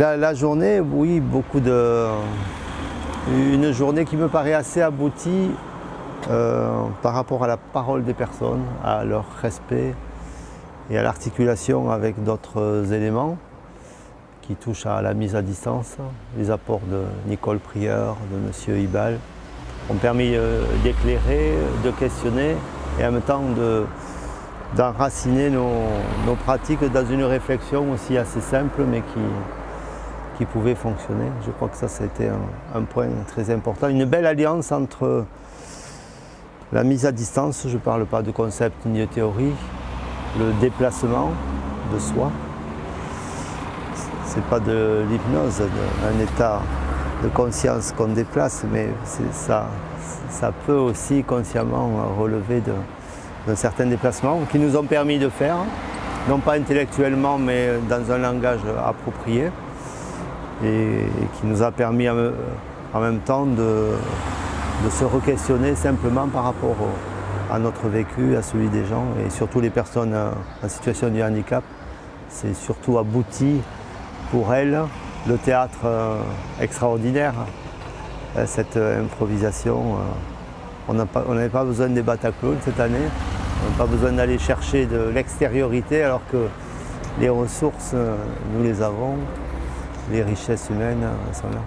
La, journée, oui, beaucoup de... Une journée qui me paraît assez aboutie euh, par rapport à la parole des personnes, à leur respect et à l'articulation avec d'autres éléments qui touchent à la mise à distance. Les apports de Nicole Prieur, de M. Ibal ont permis euh, d'éclairer, de questionner et en même temps d'enraciner nos, nos, pratiques dans une réflexion aussi assez simple mais qui, qui pouvait fonctionner. Je crois que ça, c'était un, point très important. Une belle alliance entre la mise à distance, je ne parle pas de concept ni de théorie, le déplacement de soi, ce n'est pas de l'hypnose, un état de conscience qu'on déplace, mais ça, ça peut aussi consciemment relever d'un certain déplacement qui nous ont permis de faire, non pas intellectuellement, mais dans un langage approprié, et, qui nous a permis en même temps de, se re-questionner simplement par rapport à notre vécu, à celui des gens et surtout les personnes en situation de handicap. C'est surtout abouti pour elles le théâtre euh, extraordinaire, euh, cette euh, improvisation. On n'avait pas besoin des Bataclones cette année, on n'a pas besoin d'aller chercher de l'extériorité alors que les ressources, nous les avons, les richesses humaines sont là.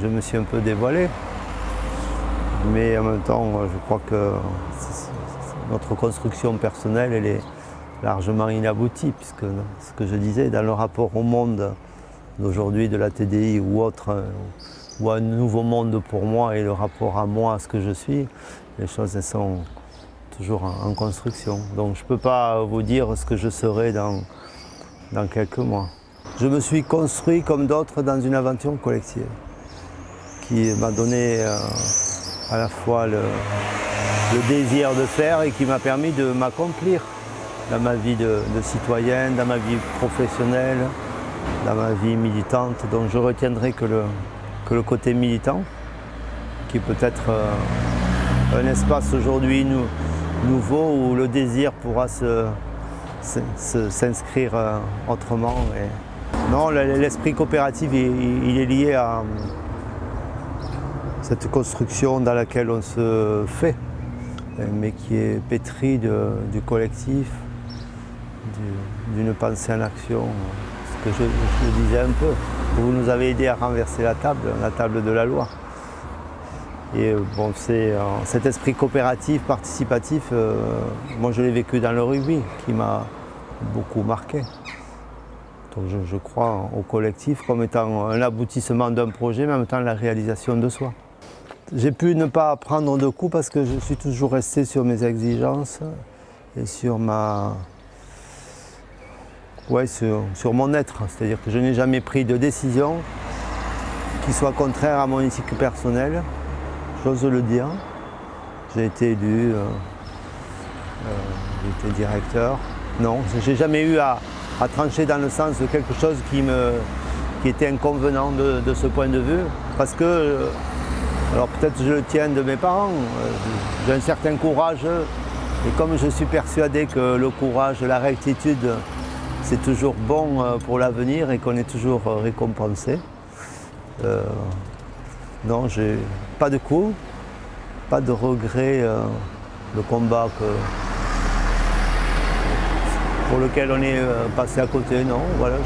Je me suis un peu dévoilé, mais en même temps, je crois que notre construction personnelle, elle est largement inaboutie, puisque ce que je disais, dans le rapport au monde d'aujourd'hui, de la TDI ou autre, ou un nouveau monde pour moi et le rapport à moi, à ce que je suis, les choses elles sont toujours en, construction. Donc je ne peux pas vous dire ce que je serai dans quelques mois. Je me suis construit comme d'autres dans une aventure collective qui m'a donné euh, à la fois le, désir de faire et qui m'a permis de m'accomplir dans ma vie de, citoyenne, dans ma vie professionnelle, dans ma vie militante. Donc je retiendrai que le, que le côté militant, qui peut être euh, un espace aujourd'hui nouveau où le désir pourra s'inscrire euh, autrement. Non, l'esprit coopératif, il, est lié à, cette construction dans laquelle on se fait, mais qui est pétrie du collectif, d'une pensée en action. Ce que je, disais un peu, vous nous avez aidé à renverser la table, la table de la loi. Et bon, c'est euh, cet esprit coopératif, participatif, euh, moi je l'ai vécu dans le rugby, qui m'a beaucoup marqué. Donc je, crois au collectif comme étant un aboutissement d'un projet, mais en même temps la réalisation de soi. J'ai pu ne pas prendre de coups parce que je suis toujours resté sur mes exigences et sur ma... Ouais, sur, sur mon être. C'est-à-dire que je n'ai jamais pris de décision qui soit contraire à mon éthique personnelle, j'ose le dire. J'ai été élu, euh, euh, j'ai été directeur. Non, j'ai jamais eu à, à, trancher dans le sens de quelque chose qui, me, qui était inconvenant de, ce point de vue, parce que alors peut-être je le tiens de mes parents, euh, j'ai un certain courage et comme je suis persuadé que le courage, la rectitude, c'est toujours bon euh, pour l'avenir et qu'on est toujours euh, récompensé. Euh, non, j'ai pas de coups, pas de regrets. le combat que, pour lequel on est passé à côté, non. Voilà,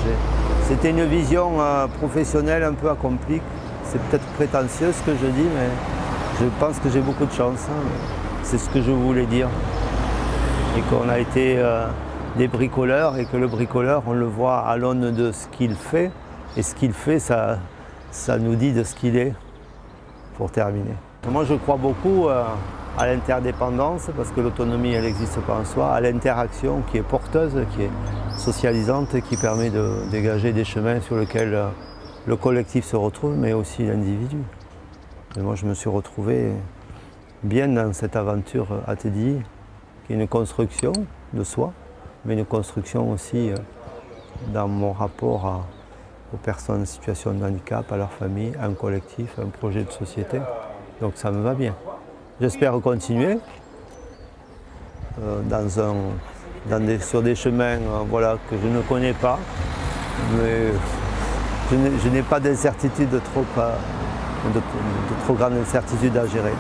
C'était une vision professionnelle un peu accomplie c'est peut-être prétentieux ce que je dis, mais je pense que j'ai beaucoup de chance. Hein. C'est ce que je voulais dire. Et qu'on a été euh, des bricoleurs et que le bricoleur, on le voit à l'aune de ce qu'il fait. Et ce qu'il fait, ça, ça nous dit de ce qu'il est, pour terminer. Moi, je crois beaucoup euh, à l'interdépendance, parce que l'autonomie, elle n'existe pas en soi, à l'interaction qui est porteuse, qui est socialisante, qui permet de dégager des chemins sur lesquels euh, le collectif se retrouve, mais aussi l'individu. Et moi, je me suis retrouvé bien dans cette aventure ATDI, qui est une construction de soi, mais une construction aussi euh, dans mon rapport aux personnes en situation de handicap, à leur famille, un collectif, un projet de société. Donc ça me va bien. J'espère continuer euh, dans un, sur des chemins euh, que je ne connais pas, mais je n'ai- pas d'incertitude trop, euh, de, trop grande incertitude à gérer.